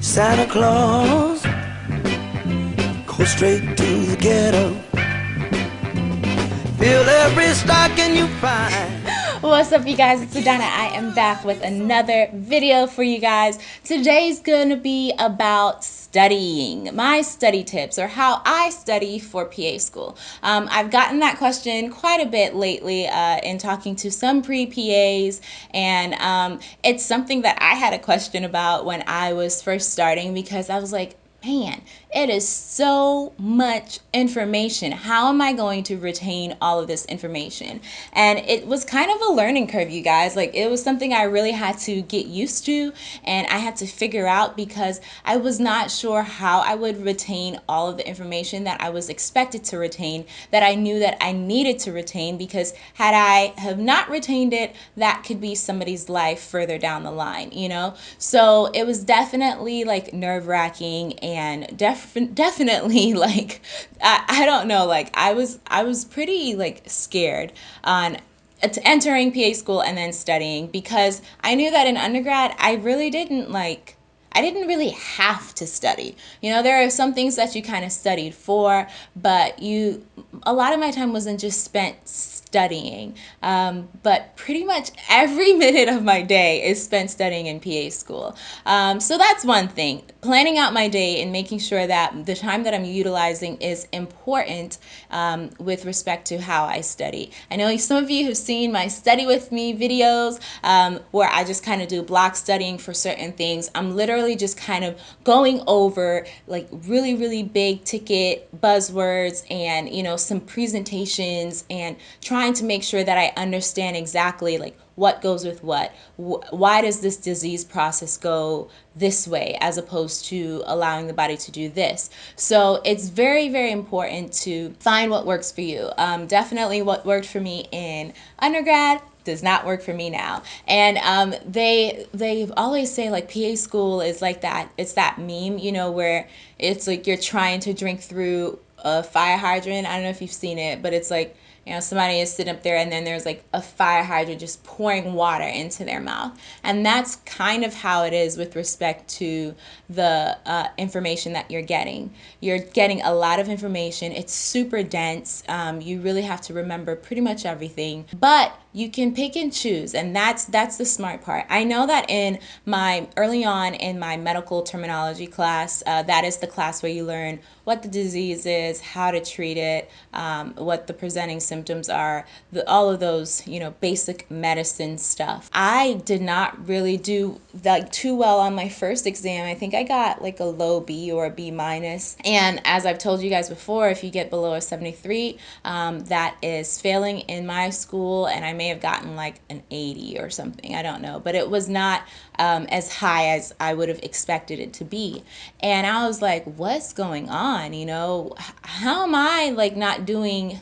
Santa Claus, go straight to the ghetto. Fill every stocking you find. What's up you guys, it's Adana. I am back with another video for you guys. Today's gonna be about studying, my study tips or how I study for PA school. Um, I've gotten that question quite a bit lately uh, in talking to some pre-PAs and um, it's something that I had a question about when I was first starting because I was like, man, it is so much information. How am I going to retain all of this information? And it was kind of a learning curve, you guys. Like, it was something I really had to get used to and I had to figure out because I was not sure how I would retain all of the information that I was expected to retain, that I knew that I needed to retain because had I have not retained it, that could be somebody's life further down the line, you know? So it was definitely like nerve wracking and def- definitely like I, I don't know like I was I was pretty like scared on entering PA school and then studying because I knew that in undergrad I really didn't like I didn't really have to study. You know, there are some things that you kind of studied for, but you a lot of my time wasn't just spent studying. Um, but pretty much every minute of my day is spent studying in PA school. Um, so that's one thing. Planning out my day and making sure that the time that I'm utilizing is important um, with respect to how I study. I know some of you have seen my study with me videos um, where I just kind of do block studying for certain things. I'm literally just kind of going over like really, really big ticket buzzwords and, you know, some presentations and trying trying to make sure that I understand exactly like what goes with what. Why does this disease process go this way as opposed to allowing the body to do this? So it's very, very important to find what works for you. Um, definitely what worked for me in undergrad does not work for me now. And um, they they always say like PA school is like that. It's that meme, you know, where it's like you're trying to drink through a fire hydrant. I don't know if you've seen it, but it's like you know somebody is sitting up there and then there's like a fire hydrant just pouring water into their mouth. And that's kind of how it is with respect to the uh, information that you're getting. You're getting a lot of information. It's super dense. Um, you really have to remember pretty much everything. But you can pick and choose and that's that's the smart part. I know that in my early on in my medical terminology class uh, that is the class where you learn what the disease is how to treat it um, what the presenting symptoms are the, all of those you know basic medicine stuff. I did not really do like too well on my first exam. I think i got like a low b or a b minus. And as i've told you guys before if you get below a 73 um, that is failing in my school and i may have gotten like an 80 or something. I don't know. But it was not um, as high as I would have expected it to be. And I was like, what's going on? You know, how am I like not doing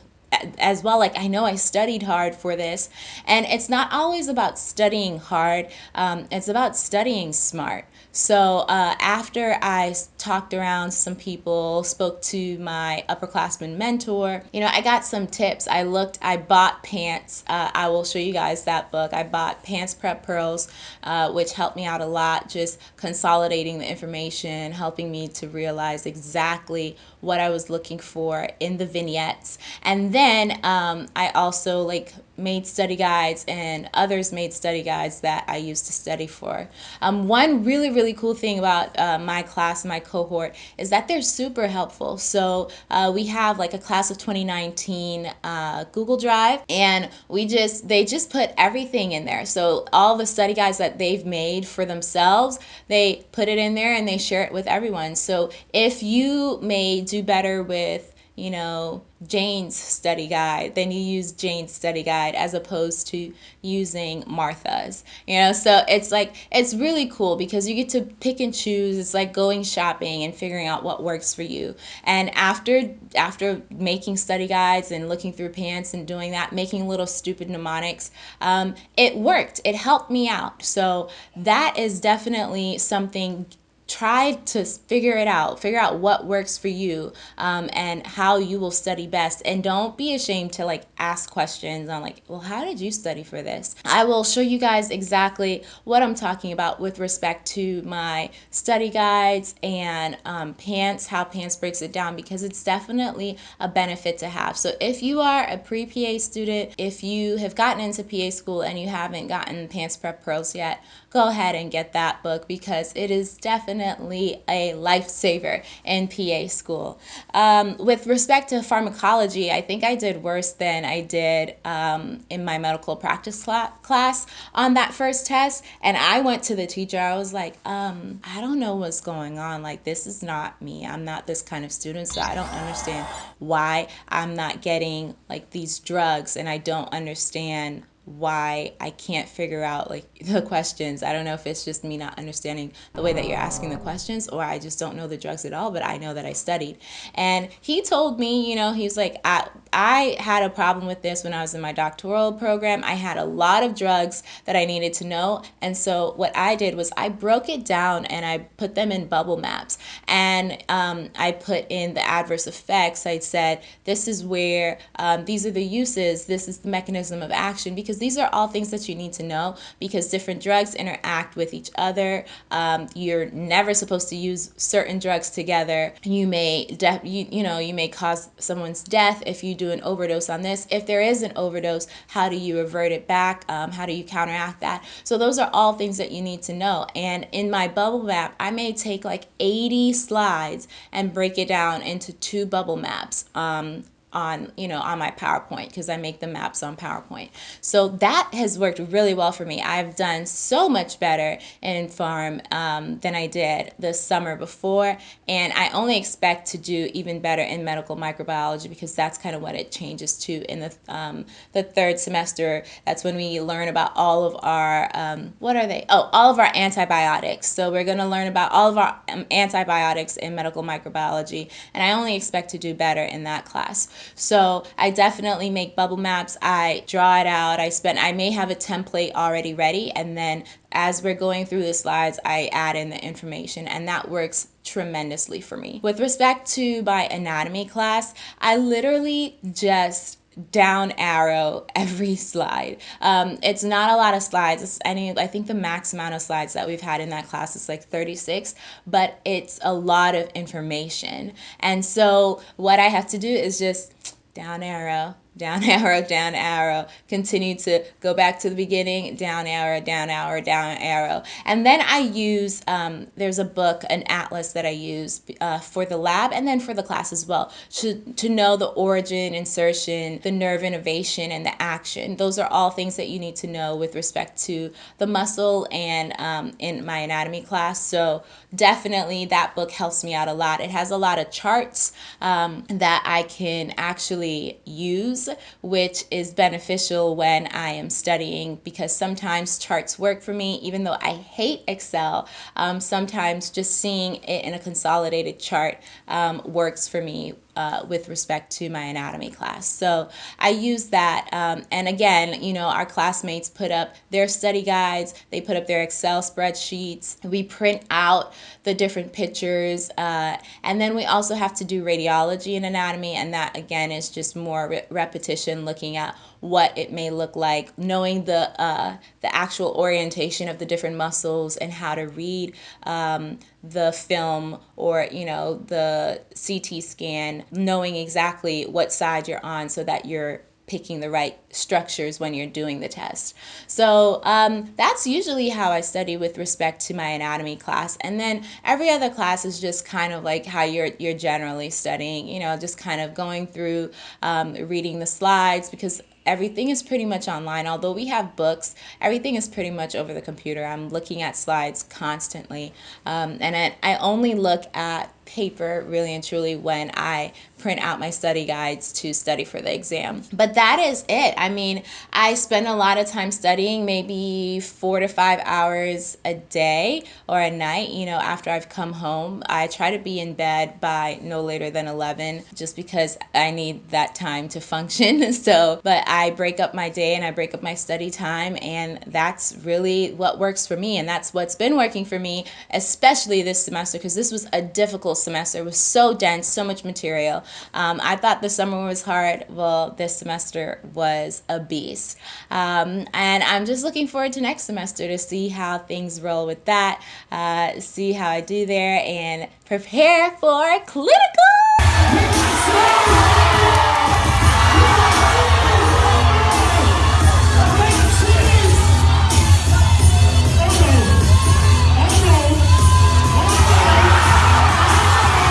as well like i know i studied hard for this and it's not always about studying hard um, it's about studying smart. So uh, after i talked around some people spoke to my upperclassman mentor you know i got some tips. I looked i bought PANCE uh, i will show you guys that book. I bought PANCE Prep Pearls uh, which helped me out a lot just consolidating the information helping me to realize exactly what i was looking for in the vignettes. And then um, I also like made study guides and others made study guides that I used to study for. Um, one really, really cool thing about uh, my class, my cohort, is that they're super helpful. So uh, we have like a class of 2019 uh, Google Drive and we just, they just put everything in there. So all the study guides that they've made for themselves, they put it in there and they share it with everyone. So if you may do better with you know, Jane's study guide, then you use Jane's study guide as opposed to using Martha's. You know, so it's like it's really cool because you get to pick and choose. It's like going shopping and figuring out what works for you. And after after making study guides and looking through PANCE and doing that, making little stupid mnemonics, um, it worked. It helped me out. So that is definitely something try to figure it out figure out what works for you um, and how you will study best. And don't be ashamed to like ask questions on like well how did you study for this? I will show you guys exactly what i'm talking about with respect to my study guides and um, PANCE how PANCE breaks it down because it's definitely a benefit to have. So if you are a pre-pa student if you have gotten into pa school and you haven't gotten PANCE Prep Pearls yet go ahead and get that book because it is definitely a lifesaver in PA school. Um, with respect to pharmacology, I think I did worse than I did um, in my medical practice cl- class on that first test. And I went to the teacher, I was like, um, I don't know what's going on. Like, this is not me. I'm not this kind of student, so I don't understand why I'm not getting like these drugs and I don't understand why I can't figure out like the questions. I don't know if it's just me not understanding the way that you're asking the questions or I just don't know the drugs at all, but I know that I studied. And he told me, you know, he's like I I had a problem with this when I was in my doctoral program. I had a lot of drugs that I needed to know. And so what I did was I broke it down and I put them in bubble maps. And um, I put in the adverse effects. I said, this is where um, these are the uses, this is the mechanism of action, because these are all things that you need to know because different drugs interact with each other. Um, you're never supposed to use certain drugs together. You may, you, you know, you may cause someone's death if you do an overdose on this. If there is an overdose, how do you revert it back? Um, how do you counteract that? So those are all things that you need to know. And in my bubble map, I may take like 80 slides and break it down into two bubble maps. Um, on you know on my PowerPoint because I make the maps on PowerPoint. So that has worked really well for me. I've done so much better in pharm um, than I did the summer before, and I only expect to do even better in medical microbiology because that's kind of what it changes to in the um, the third semester. That's when we learn about all of our um, what are they? Oh, all of our antibiotics. So we're going to learn about all of our um, antibiotics in medical microbiology, and I only expect to do better in that class. So I definitely make bubble maps. I draw it out. I spend, I may have a template already ready. And then as we're going through the slides, I add in the information and that works tremendously for me. With respect to my anatomy class, I literally just down arrow every slide. Um, it's not a lot of slides. It's any, I think the max amount of slides that we've had in that class is like 36, but it's a lot of information. And so what I have to do is just down arrow, down arrow, down arrow, continue to go back to the beginning, down arrow, down arrow, down arrow. And then I use, um, there's a book, an atlas that I use uh, for the lab and then for the class as well, to, to know the origin, insertion, the nerve innervation, and the action. Those are all things that you need to know with respect to the muscle and um, in my anatomy class. So definitely that book helps me out a lot. It has a lot of charts um, that I can actually use which is beneficial when I am studying because sometimes charts work for me, even though I hate Excel. Um, sometimes just seeing it in a consolidated chart um, works for me uh, with respect to my anatomy class. So I use that. Um, and again, you know, our classmates put up their study guides, they put up their Excel spreadsheets. We print out the different pictures. Uh, and then we also have to do radiology and anatomy. And that, again, is just more re repetition looking at what it may look like, knowing the uh, the actual orientation of the different muscles and how to read um, the film or you know the CT scan, knowing exactly what side you're on so that you're picking the right structures when you're doing the test. So um, that's usually how I study with respect to my anatomy class. And then every other class is just kind of like how you're you're generally studying. You know, just kind of going through um, reading the slides because everything is pretty much online. Although we have books, everything is pretty much over the computer. I'm looking at slides constantly. Um, and I, I only look at paper really and truly when I print out my study guides to study for the exam. But that is it. I mean, I spend a lot of time studying, maybe four to five hours a day or a night, you know, after I've come home. I try to be in bed by no later than 11 just because I need that time to function. so, but I break up my day and I break up my study time, and that's really what works for me. And that's what's been working for me, especially this semester, because this was a difficult semester. It was so dense, so much material. Um, I thought the summer was hard. Well, this semester was a beast. Um, and I'm just looking forward to next semester to see how things roll with that, uh, see how I do there, and prepare for clinical.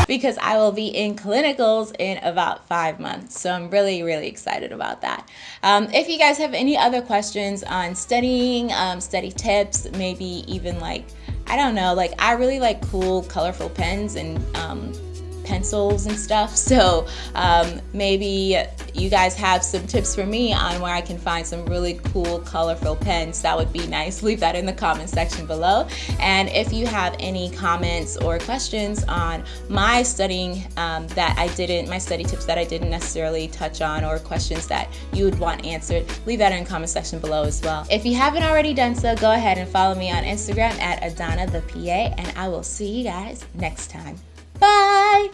Because I will be in clinicals in about five months. So I'm really, really excited about that. Um, if you guys have any other questions on studying, um, study tips, maybe even like, I don't know, like I really like cool, colorful pens and um, pencils and stuff. So um, maybe you guys have some tips for me on where I can find some really cool, colorful pens. That would be nice. Leave that in the comment section below. And if you have any comments or questions on my studying um, that I didn't, my study tips that I didn't necessarily touch on, or questions that you would want answered, leave that in the comment section below as well. If you haven't already done so, go ahead and follow me on Instagram at Adana the PA, and I will see you guys next time. Bye!